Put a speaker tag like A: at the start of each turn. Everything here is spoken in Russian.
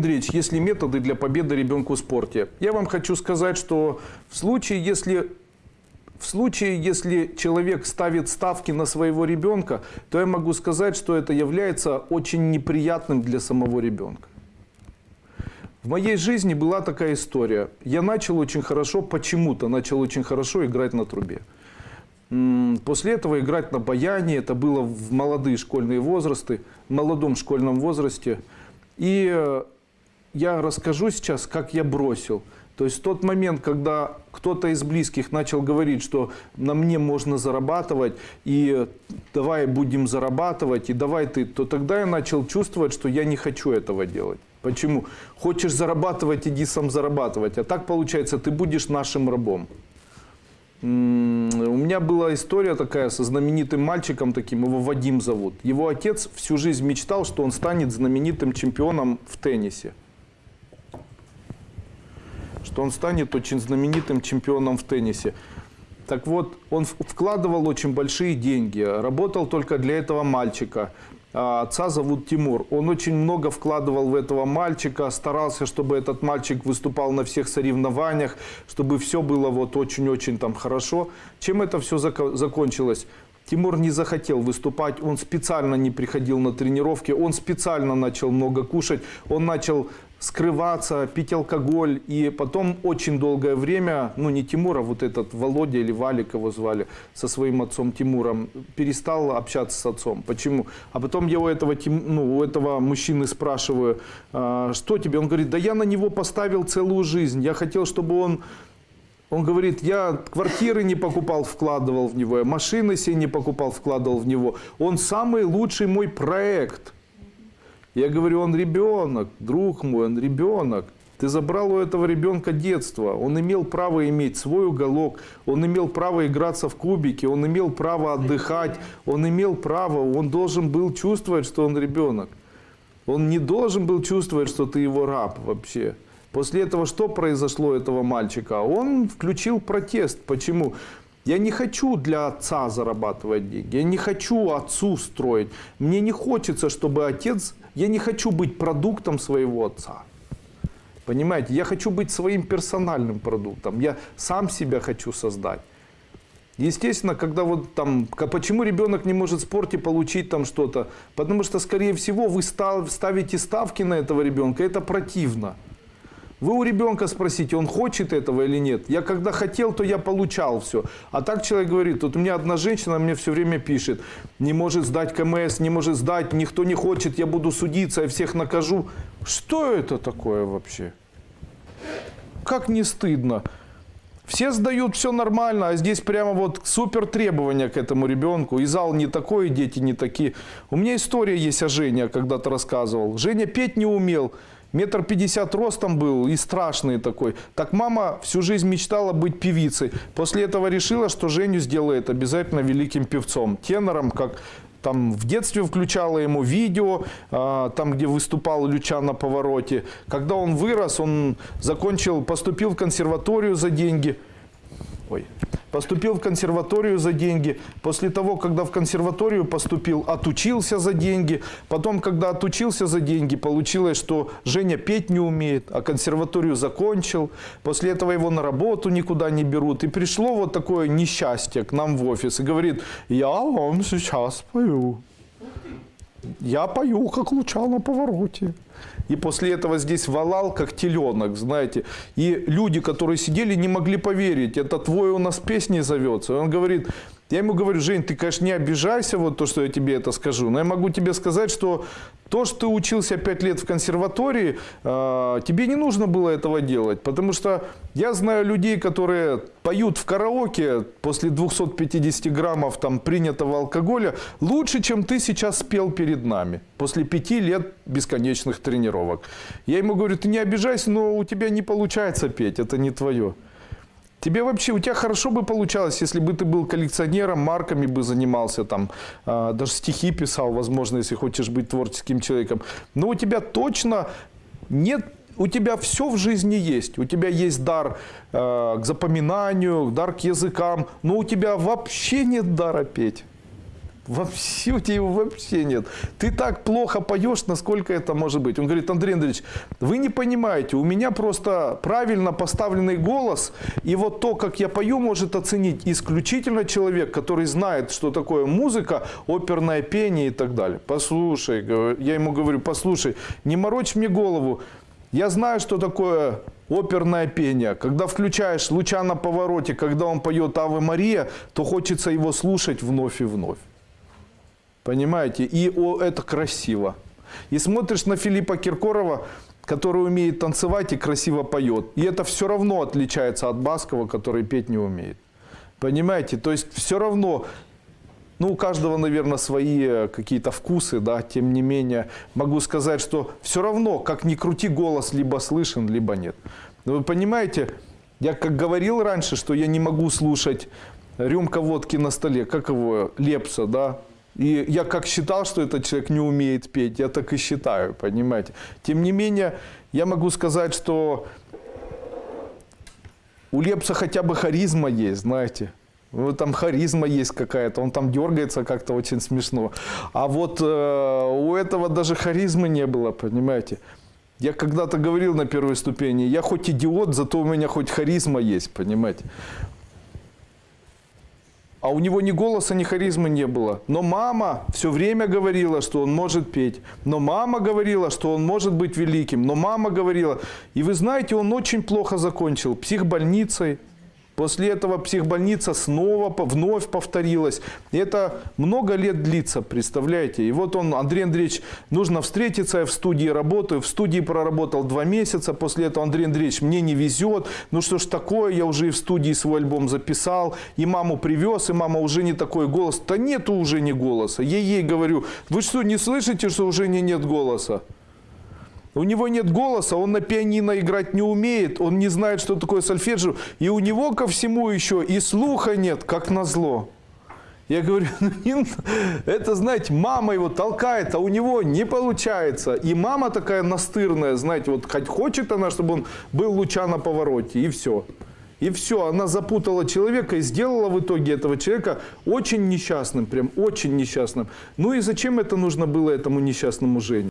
A: Андреевич, есть ли методы для победы ребенку в спорте? Я вам хочу сказать, что в случае, если в случае, если человек ставит ставки на своего ребенка, то я могу сказать, что это является очень неприятным для самого ребенка. В моей жизни была такая история. Я начал очень хорошо, почему-то начал очень хорошо играть на трубе. После этого играть на баяне, это было в молодые школьные возрасты, в молодом школьном возрасте. И э, я расскажу сейчас, как я бросил. То есть тот момент, когда кто-то из близких начал говорить, что на мне можно зарабатывать, и давай будем зарабатывать, и давай ты, то тогда я начал чувствовать, что я не хочу этого делать. Почему? Хочешь зарабатывать, иди сам зарабатывать. А так получается, ты будешь нашим рабом. У меня была история такая со знаменитым мальчиком таким, его Вадим зовут. Его отец всю жизнь мечтал, что он станет знаменитым чемпионом в теннисе он станет очень знаменитым чемпионом в теннисе. Так вот, он вкладывал очень большие деньги, работал только для этого мальчика. А отца зовут Тимур. Он очень много вкладывал в этого мальчика, старался, чтобы этот мальчик выступал на всех соревнованиях, чтобы все было вот очень-очень там хорошо. Чем это все закончилось? Тимур не захотел выступать, он специально не приходил на тренировки, он специально начал много кушать, он начал скрываться, пить алкоголь. И потом очень долгое время, ну не Тимур, а вот этот Володя или Валик его звали, со своим отцом Тимуром, перестал общаться с отцом. Почему? А потом я у этого, ну, у этого мужчины спрашиваю, «А, что тебе? Он говорит, да я на него поставил целую жизнь. Я хотел, чтобы он он говорит, я квартиры не покупал, вкладывал в него, я машины себе не покупал, вкладывал в него. Он самый лучший мой проект. Я говорю, он ребенок, друг мой, он ребенок. Ты забрал у этого ребенка детство. Он имел право иметь свой уголок, он имел право играться в кубики, он имел право отдыхать, он имел право, он должен был чувствовать, что он ребенок. Он не должен был чувствовать, что ты его раб вообще. После этого что произошло этого мальчика? Он включил протест. Почему? Я не хочу для отца зарабатывать деньги. Я не хочу отцу строить. Мне не хочется, чтобы отец... Я не хочу быть продуктом своего отца. Понимаете? Я хочу быть своим персональным продуктом. Я сам себя хочу создать. Естественно, когда вот там, почему ребенок не может в спорте получить там что-то? Потому что, скорее всего, вы ставите ставки на этого ребенка, это противно. Вы у ребенка спросите, он хочет этого или нет. Я когда хотел, то я получал все. А так человек говорит, вот у меня одна женщина мне все время пишет, не может сдать КМС, не может сдать, никто не хочет, я буду судиться, я всех накажу. Что это такое вообще? Как не стыдно? Все сдают, все нормально, а здесь прямо вот супер требования к этому ребенку. И зал не такой, и дети не такие. У меня история есть о Жене, когда-то рассказывал. Женя петь не умел. Метр пятьдесят ростом был и страшный такой. Так мама всю жизнь мечтала быть певицей. После этого решила, что Женю сделает обязательно великим певцом. Тенором, как там в детстве включала ему видео, а, там, где выступал Люча на повороте. Когда он вырос, он закончил, поступил в консерваторию за деньги. Ой. Поступил в консерваторию за деньги. После того, когда в консерваторию поступил, отучился за деньги. Потом, когда отучился за деньги, получилось, что Женя петь не умеет, а консерваторию закончил. После этого его на работу никуда не берут. И пришло вот такое несчастье к нам в офис и говорит, я вам сейчас пою. Я пою, как луча на повороте. И после этого здесь валал, как теленок, знаете. И люди, которые сидели, не могли поверить. Это твой у нас песни зовется. И он говорит, я ему говорю, Жень, ты, конечно, не обижайся, вот то, что я тебе это скажу, но я могу тебе сказать, что то, что ты учился 5 лет в консерватории, э, тебе не нужно было этого делать, потому что я знаю людей, которые поют в караоке после 250 граммов там, принятого алкоголя лучше, чем ты сейчас спел перед нами, после 5 лет бесконечных тренировок. Я ему говорю, ты не обижайся, но у тебя не получается петь, это не твое. Тебе вообще, у тебя хорошо бы получалось, если бы ты был коллекционером, марками бы занимался, там, э, даже стихи писал, возможно, если хочешь быть творческим человеком. Но у тебя точно нет у тебя все в жизни есть. У тебя есть дар э, к запоминанию, дар к языкам, но у тебя вообще нет дара петь. Вообще, у тебя его вообще нет. Ты так плохо поешь, насколько это может быть. Он говорит, Андрей Андреевич, вы не понимаете, у меня просто правильно поставленный голос, и вот то, как я пою, может оценить исключительно человек, который знает, что такое музыка, оперное пение и так далее. Послушай, я ему говорю, послушай, не морочь мне голову, я знаю, что такое оперное пение. Когда включаешь луча на повороте, когда он поет Аве Мария, то хочется его слушать вновь и вновь. Понимаете? И о, это красиво. И смотришь на Филиппа Киркорова, который умеет танцевать и красиво поет. И это все равно отличается от Баскова, который петь не умеет. Понимаете? То есть все равно ну, у каждого, наверное, свои э, какие-то вкусы, да, тем не менее, могу сказать, что все равно, как ни крути, голос либо слышен, либо нет. Но вы понимаете, я как говорил раньше, что я не могу слушать рюмка водки на столе, как его, Лепса, да, и я как считал, что этот человек не умеет петь, я так и считаю, понимаете. Тем не менее, я могу сказать, что у Лепса хотя бы харизма есть, знаете. Ну, там харизма есть какая-то, он там дергается как-то очень смешно. А вот э, у этого даже харизмы не было, понимаете. Я когда-то говорил на первой ступени, я хоть идиот, зато у меня хоть харизма есть, понимаете. А у него ни голоса, ни харизмы не было. Но мама все время говорила, что он может петь. Но мама говорила, что он может быть великим. Но мама говорила. И вы знаете, он очень плохо закончил психбольницей. После этого психбольница снова вновь повторилась. Это много лет длится, представляете. И вот он, Андрей Андреевич, нужно встретиться, я в студии работаю. В студии проработал два месяца. После этого, Андрей Андреевич, мне не везет. Ну что ж такое, я уже и в студии свой альбом записал. И маму привез, и мама уже не такой голос. Да нету уже не голоса. Я ей говорю, вы что, не слышите, что уже не нет голоса? У него нет голоса, он на пианино играть не умеет, он не знает, что такое сольфеджио. И у него ко всему еще и слуха нет, как назло. Я говорю, ну, это, знаете, мама его толкает, а у него не получается. И мама такая настырная, знаете, вот хоть хочет она, чтобы он был луча на повороте, и все. И все, она запутала человека и сделала в итоге этого человека очень несчастным, прям очень несчастным. Ну и зачем это нужно было этому несчастному Жене?